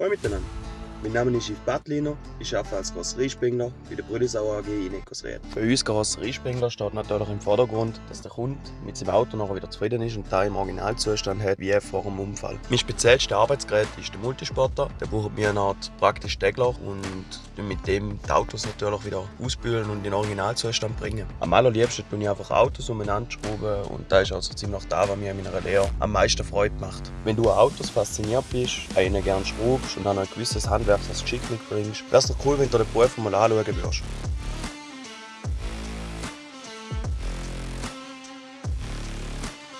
Koy mit den Mein Name ist Yves Bartliner, ich arbeite als Karosseriespengler bei der Brüdesau AG in Ecosried. Für uns Karosseriespengler steht natürlich im Vordergrund, dass der Kunde mit seinem Auto nachher wieder zufrieden ist und da im Originalzustand hat, wie vor dem Unfall. Mein speziellster Arbeitsgerät ist der Multisporter. Der braucht mir eine Art praktisch Degler und mit dem die Autos natürlich wieder ausbühlen und in den Originalzustand bringen. Am allerliebsten tue ich einfach Autos umeinander schrauben und das ist also ziemlich da, was mir in meiner Lehre am meisten Freude macht. Wenn du an Autos fasziniert bist, einen gerne schraubst und dann ein gewisses Handwerk als Geschick mitbringst, wäre es cool, wenn du den Beruf mal anschauen würdest.